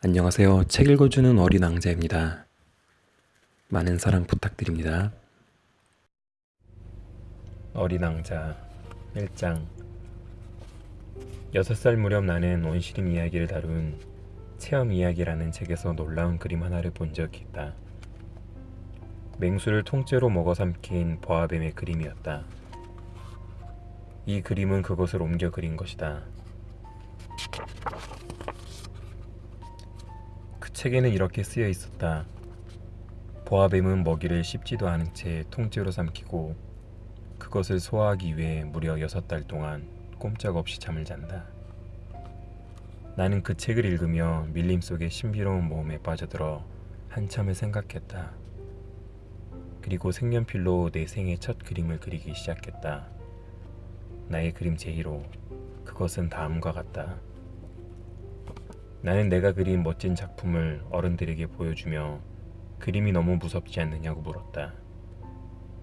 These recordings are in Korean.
안녕하세요. 책 읽어주는 어린 왕자입니다. 많은 사랑 부탁드립니다. 어린 왕자 1장 6살 무렵 나는 원시림 이야기를 다룬 체험 이야기라는 책에서 놀라운 그림 하나를 본 적이 있다. 맹수를 통째로 먹어 삼킨 보아뱀의 그림이었다. 이 그림은 그것을 옮겨 그린 것이다. 그 책에는 이렇게 쓰여 있었다. 보아뱀은 먹이를 씹지도 않은 채 통째로 삼키고 그것을 소화하기 위해 무려 여섯 달 동안 꼼짝없이 잠을 잔다. 나는 그 책을 읽으며 밀림 속의 신비로운 모험에 빠져들어 한참을 생각했다. 그리고 색연필로 내 생의 첫 그림을 그리기 시작했다. 나의 그림 제1호. 그것은 다음과 같다. 나는 내가 그린 멋진 작품을 어른들에게 보여주며 그림이 너무 무섭지 않느냐고 물었다.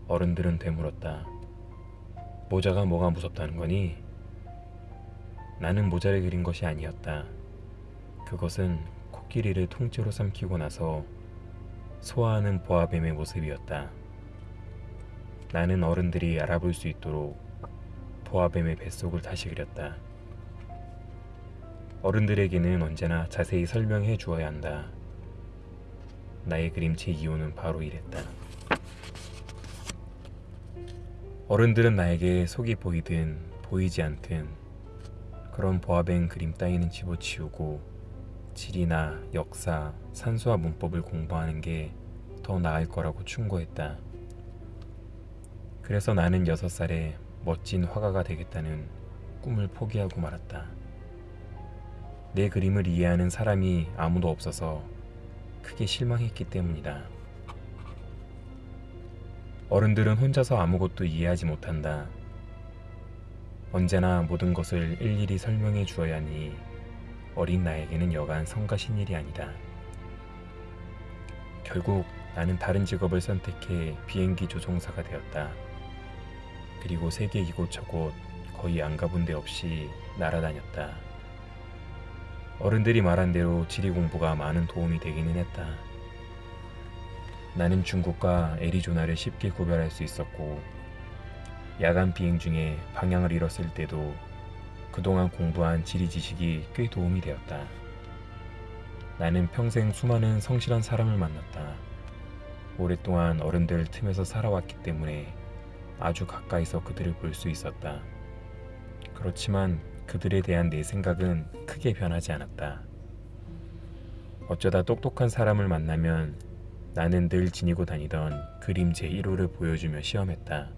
어른들은 되물었다. 모자가 뭐가 무섭다는 거니? 나는 모자를 그린 것이 아니었다. 그것은 코끼리를 통째로 삼키고 나서 소화하는 보아뱀의 모습이었다. 나는 어른들이 알아볼 수 있도록 보아뱀의 뱃속을 다시 그렸다. 어른들에게는 언제나 자세히 설명해 주어야 한다. 나의 그림체 이유는 바로 이랬다. 어른들은 나에게 속이 보이든 보이지 않든 그런 보아뱅 그림 따위는 집어치우고 지리나 역사, 산수와 문법을 공부하는 게 더 나을 거라고 충고했다. 그래서 나는 여섯 살에 멋진 화가가 되겠다는 꿈을 포기하고 말았다. 내 그림을 이해하는 사람이 아무도 없어서 크게 실망했기 때문이다. 어른들은 혼자서 아무것도 이해하지 못한다. 언제나 모든 것을 일일이 설명해 주어야 하니 어린 나에게는 여간 성가신 일이 아니다. 결국 나는 다른 직업을 선택해 비행기 조종사가 되었다. 그리고 세계 이곳저곳 거의 안 가본 데 없이 날아다녔다. 어른들이 말한 대로 지리 공부가 많은 도움이 되기는 했다. 나는 중국과 애리조나를 쉽게 구별할 수 있었고 야간 비행 중에 방향을 잃었을 때도 그동안 공부한 지리 지식이 꽤 도움이 되었다. 나는 평생 수많은 성실한 사람을 만났다. 오랫동안 어른들 틈에서 살아왔기 때문에 아주 가까이서 그들을 볼 수 있었다. 그렇지만 그들에 대한 내 생각은 크게 변하지 않았다. 어쩌다 똑똑한 사람을 만나면 나는 늘 지니고 다니던 그림 제1호를 보여주며 시험했다.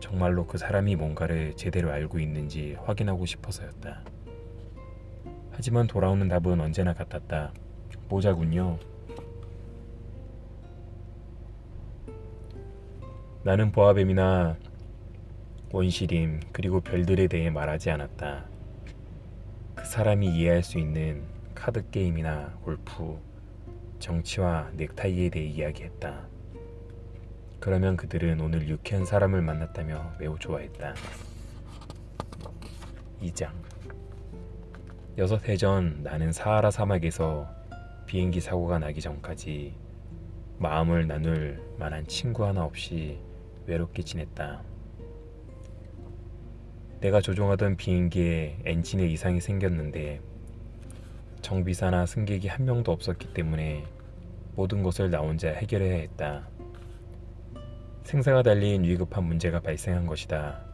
정말로 그 사람이 뭔가를 제대로 알고 있는지 확인하고 싶어서였다. 하지만 돌아오는 답은 언제나 같았다. 모자군요. 나는 보아뱀이나 원시림 그리고 별들에 대해 말하지 않았다. 그 사람이 이해할 수 있는 카드 게임이나 골프, 정치와 넥타이에 대해 이야기했다. 그러면 그들은 오늘 유쾌한 사람을 만났다며 매우 좋아했다. 2장 여섯 해 전 나는 사하라 사막에서 비행기 사고가 나기 전까지 마음을 나눌 만한 친구 하나 없이 외롭게 지냈다. 내가 조종하던 비행기에 엔진에 이상이 생겼는데 정비사나 승객이 한 명도 없었기 때문에 모든 것을 나 혼자 해결해야 했다. 생사가 달린 위급한 문제가 발생한 것이다.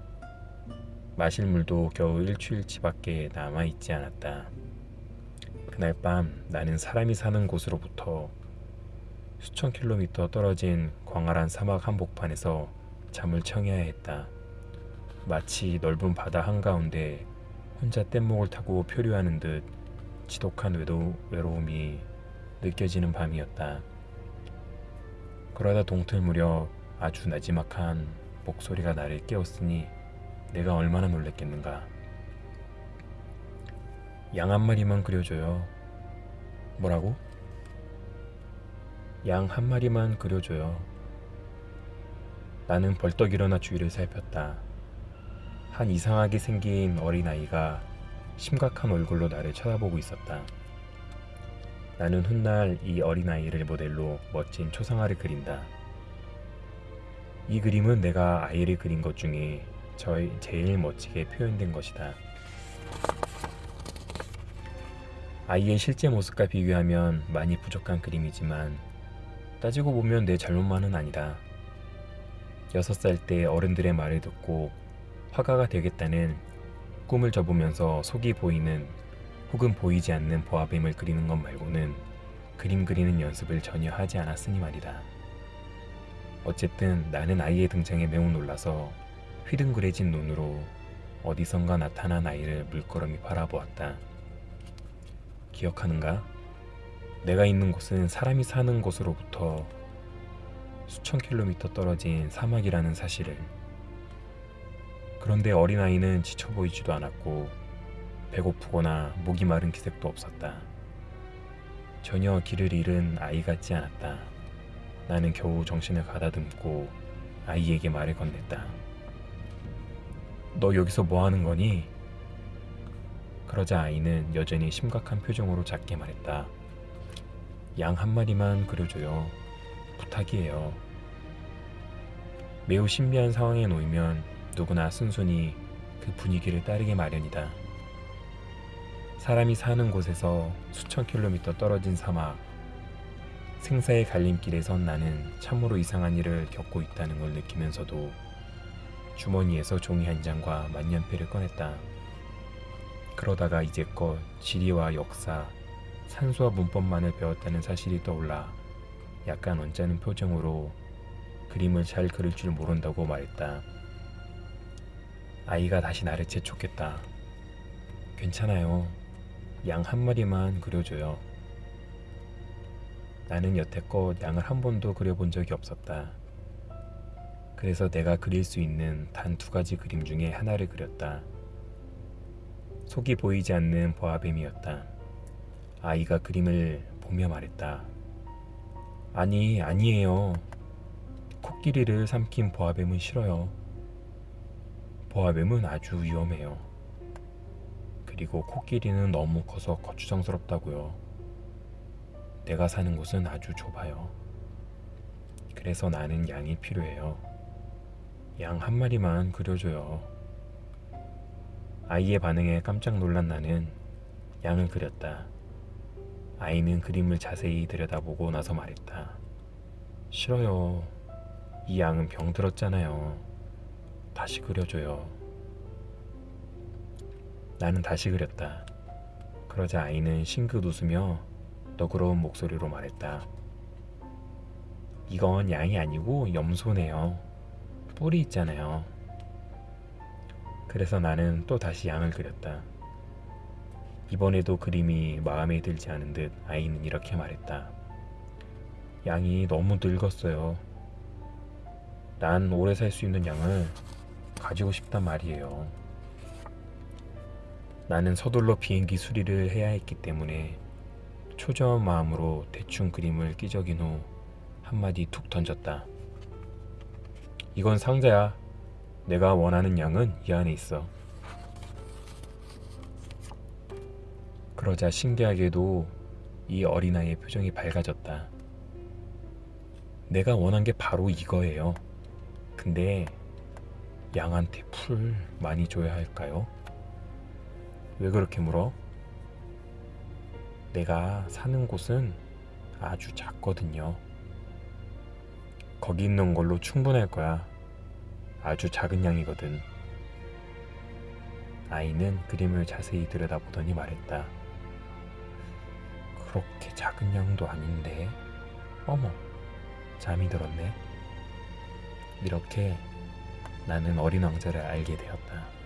마실 물도 겨우 일주일치밖에 남아있지 않았다. 그날 밤 나는 사람이 사는 곳으로부터 수천 킬로미터 떨어진 광활한 사막 한복판에서 잠을 청해야 했다. 마치 넓은 바다 한가운데 혼자 뗏목을 타고 표류하는 듯 지독한 외도, 외로움이 느껴지는 밤이었다. 그러다 동틀 무렵 아주 나지막한 목소리가 나를 깨웠으니 내가 얼마나 놀랬겠는가. 양 한 마리만 그려줘요. 뭐라고? 양 한 마리만 그려줘요. 나는 벌떡 일어나 주위를 살폈다. 한 이상하게 생긴 어린아이가 심각한 얼굴로 나를 쳐다보고 있었다. 나는 훗날 이 어린아이를 모델로 멋진 초상화를 그린다. 이 그림은 내가 아이를 그린 것 중에 저의 제일 멋지게 표현된 것이다. 아이의 실제 모습과 비교하면 많이 부족한 그림이지만 따지고 보면 내 잘못만은 아니다. 6살 때 어른들의 말을 듣고 화가가 되겠다는 꿈을 접으면서 속이 보이는 혹은 보이지 않는 보아뱀을 그리는 것 말고는 그림 그리는 연습을 전혀 하지 않았으니 말이다. 어쨌든 나는 아이의 등장에 매우 놀라서 휘둥그레진 눈으로 어디선가 나타난 아이를 물끄러미 바라보았다. 기억하는가? 내가 있는 곳은 사람이 사는 곳으로부터 수천 킬로미터 떨어진 사막이라는 사실을. 그런데 어린아이는 지쳐 보이지도 않았고 배고프거나 목이 마른 기색도 없었다. 전혀 길을 잃은 아이 같지 않았다. 나는 겨우 정신을 가다듬고 아이에게 말을 건넸다. 너 여기서 뭐 하는 거니? 그러자 아이는 여전히 심각한 표정으로 작게 말했다. 양 한 마리만 그려줘요. 부탁이에요. 매우 신비한 상황에 놓이면 누구나 순순히 그 분위기를 따르게 마련이다. 사람이 사는 곳에서 수천 킬로미터 떨어진 사막, 생사의 갈림길에 선 나는 참으로 이상한 일을 겪고 있다는 걸 느끼면서도 주머니에서 종이 한 장과 만년필을 꺼냈다. 그러다가 이제껏 지리와 역사, 산수와 문법만을 배웠다는 사실이 떠올라 약간 언짢은 표정으로 그림을 잘 그릴 줄 모른다고 말했다. 아이가 다시 나를 재촉했다. 괜찮아요. 양 한 마리만 그려줘요. 나는 여태껏 양을 한 번도 그려본 적이 없었다. 그래서 내가 그릴 수 있는 단 두 가지 그림 중에 하나를 그렸다. 속이 보이지 않는 보아뱀이었다. 아이가 그림을 보며 말했다. 아니, 아니에요. 코끼리를 삼킨 보아뱀은 싫어요. 보아뱀은 아주 위험해요. 그리고 코끼리는 너무 커서 거추장스럽다고요. 내가 사는 곳은 아주 좁아요. 그래서 나는 양이 필요해요. 양 한 마리만 그려줘요. 아이의 반응에 깜짝 놀란 나는 양을 그렸다. 아이는 그림을 자세히 들여다보고 나서 말했다. 싫어요. 이 양은 병들었잖아요. 다시 그려줘요. 나는 다시 그렸다. 그러자 아이는 싱긋 웃으며 너그러운 목소리로 말했다. 이건 양이 아니고 염소네요. 뿔이 있잖아요. 그래서 나는 또 다시 양을 그렸다. 이번에도 그림이 마음에 들지 않은 듯 아이는 이렇게 말했다. 양이 너무 늙었어요. 난 오래 살 수 있는 양을 가지고 싶단 말이에요. 나는 서둘러 비행기 수리를 해야 했기 때문에 초조한 마음으로 대충 그림을 끼적인 후 한마디 툭 던졌다. 이건 상자야. 내가 원하는 양은 이 안에 있어. 그러자 신기하게도 이 어린아이의 표정이 밝아졌다. 내가 원한 게 바로 이거예요. 근데 양한테 풀 많이 줘야 할까요? 왜 그렇게 물어? 내가 사는 곳은 아주 작거든요. 거기 있는 걸로 충분할 거야. 아주 작은 양이거든. 아이는 그림을 자세히 들여다보더니 말했다. 그렇게 작은 양도 아닌데. 어머, 잠이 들었네. 이렇게 나는 어린 왕자를 알게 되었다.